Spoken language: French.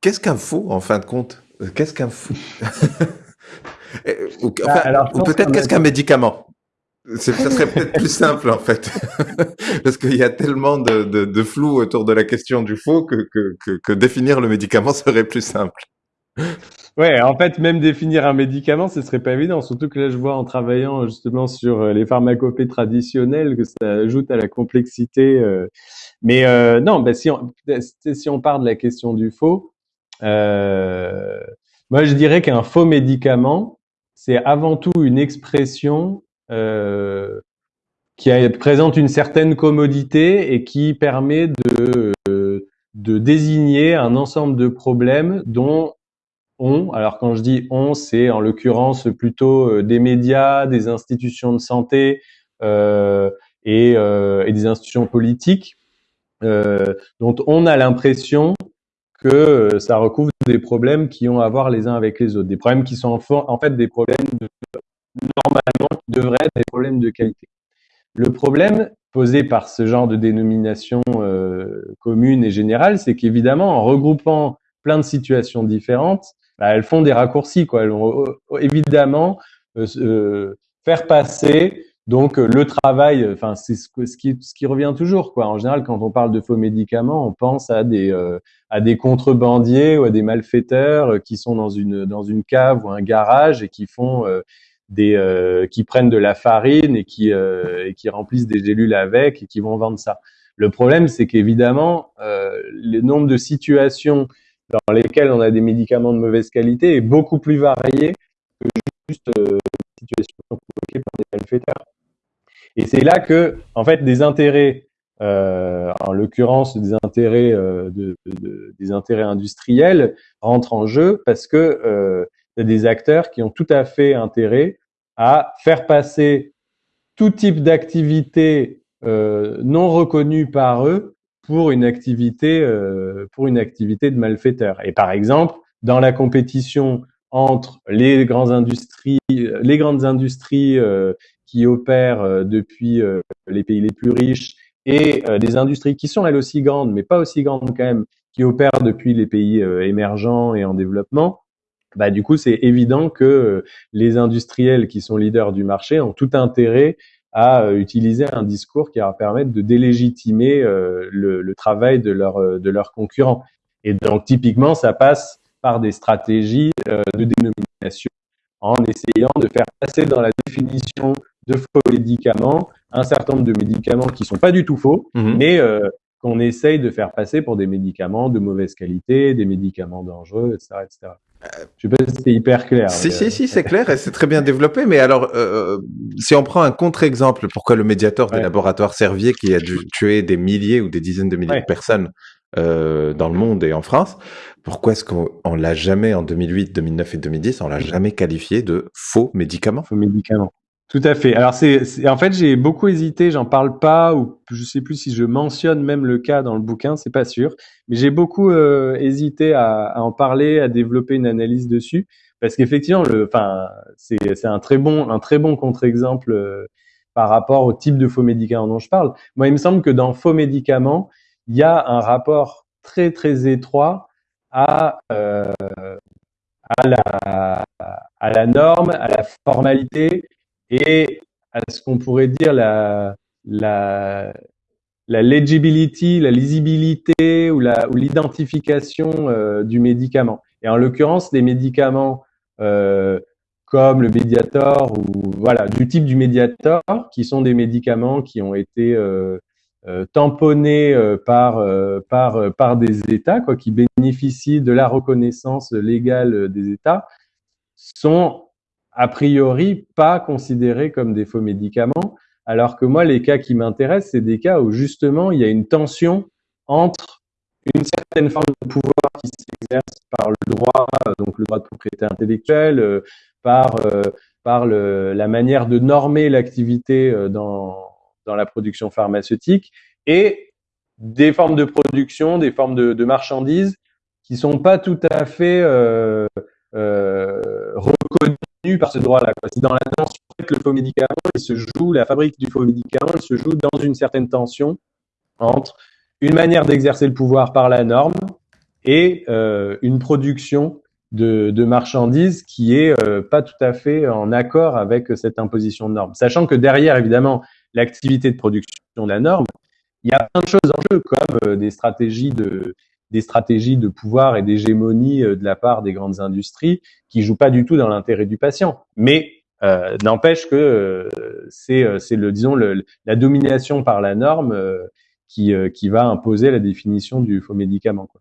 qu'est-ce qu'un faux en fin de compte? Qu'est-ce qu'un faux Ou, Bah, ou peut-être qu'est-ce qu'un médicament? Ça serait peut-être plus simple en fait, parce qu'il y a tellement de, de, de, flou autour de la question du faux que, que, que, que définir le médicament serait plus simple. Ouais, en fait, même définir un médicament, ce serait pas évident. Surtout que là, je vois en travaillant justement sur euh, les pharmacopées traditionnelles que ça ajoute à la complexité. euh. Mais euh, non, bah, si, on, si on part de la question du faux, euh, moi je dirais qu'un faux médicament, c'est avant tout une expression euh, qui a- présente une certaine commodité et qui permet de, de désigner un ensemble de problèmes dont on, alors quand je dis on, c'est en l'occurrence plutôt euh, des médias, des institutions de santé euh, et, euh, et des institutions politiques, euh, dont on a l'impression que euh, ça recouvre des problèmes qui ont à voir les uns avec les autres, des problèmes qui sont en, fait des problèmes de- normalement qui devraient être des problèmes de qualité. Le problème posé par ce genre de dénomination euh, commune et générale, c'est qu'évidemment, en regroupant plein de situations différentes, bah, elles font des raccourcis. Quoi. Elles vont euh, évidemment faire passer donc euh, le travail. Enfin, c'est ce, qui, ce qui revient toujours. Quoi. En général, quand on parle de faux médicaments, on pense à des euh, à des contrebandiers ou à des malfaiteurs euh, qui sont dans une dans une cave ou un garage et qui font euh, des euh, qui prennent de la farine et qui euh, et qui remplissent des gélules avec et qui vont vendre ça. Le problème, c'est qu'évidemment, euh, le nombre de situations dans lesquelles on a des médicaments de mauvaise qualité est beaucoup plus varié que juste euh, des situations provoquées par des malfaiteurs. Et c'est là que, en fait, des intérêts, euh, en l'occurrence des intérêts euh, de, de- des intérêts industriels, rentrent en jeu parce que euh, y a des acteurs qui ont tout à fait intérêt à faire passer tout type d'activité euh, non reconnue par eux pour une activité pour une activité de malfaiteur. Et par exemple, dans la compétition entre les grandes industries, les grandes industries qui opèrent euh, depuis euh, les pays les plus riches et euh, des industries qui sont elles aussi grandes, mais pas aussi grandes quand même, qui opèrent depuis les pays émergents et en développement, bah du coup c'est évident que les industriels qui sont leaders du marché ont tout intérêt à utiliser un discours qui va permettre de délégitimer le, travail de leurs euh, de leurs concurrents. Et donc typiquement ça passe par des stratégies de dénomination en essayant de faire passer dans la définition de faux médicaments un certain nombre de médicaments qui sont pas du tout faux, Mhm. mais euh, qu'on essaye de faire passer pour des médicaments de mauvaise qualité, des médicaments dangereux, etc. etc. Je sais pas si c'était hyper clair. Si, mais, si, euh, si, c'est clair et c'est très bien développé. Mais alors, euh, si on prend un contre-exemple, pourquoi le médiateur des Ouais. laboratoires Servier, qui a dû tuer des milliers ou des dizaines de milliers Ouais. de personnes euh, dans le monde et en France, pourquoi est-ce qu'on on l'a jamais en 2008, 2009 et 2010, on l'a jamais qualifié de faux médicament faux médicaments. Tout à fait. Alors c'est, en fait j'ai beaucoup hésité, j'en parle pas ou je sais plus si je mentionne même le cas dans le bouquin, c'est pas sûr, mais j'ai beaucoup euh, hésité à, à en parler, à développer une analyse dessus parce qu'effectivement le, enfin c'est c'est un très bon un très bon contre-exemple euh, par rapport au type de faux médicaments dont je parle. Moi il me semble que dans faux médicaments il y a un rapport très très étroit à euh, à la à la norme, à la formalité et à ce qu'on pourrait dire la, la, la legibility, la lisibilité ou la ou l'identification euh, du médicament. Et en l'occurrence, des médicaments euh, comme le Mediator ou voilà du type du Mediator, qui sont des médicaments qui ont été euh, euh, tamponnés euh, par euh, par par des États, quoi, qui bénéficient de la reconnaissance légale des États, sont a priori pas considérés comme des faux médicaments, alors que moi, les cas qui m'intéressent, c'est des cas où justement il y a une tension entre une certaine forme de pouvoir qui s'exerce par le droit, donc le droit de propriété intellectuelle, euh, par euh, la manière de normer l'activité euh, dans la production pharmaceutique et des formes de production, des formes de, marchandises qui sont pas tout à fait par ce droit-là. C'est dans la tension que le faux médicament, il se joue, la fabrique du faux médicament, se joue dans une certaine tension entre une manière d'exercer le pouvoir par la norme et euh, une production de, de, marchandises qui est euh, pas tout à fait en accord avec cette imposition de normes. Sachant que derrière, évidemment, l'activité de production de la norme, il y a plein de choses en jeu, comme euh, des stratégies de des stratégies de pouvoir et d'hégémonie de la part des grandes industries qui jouent pas du tout dans l'intérêt du patient. Mais euh, n'empêche que euh, c'est euh, le disons le, la domination par la norme qui qui va imposer la définition du faux médicament. Quoi.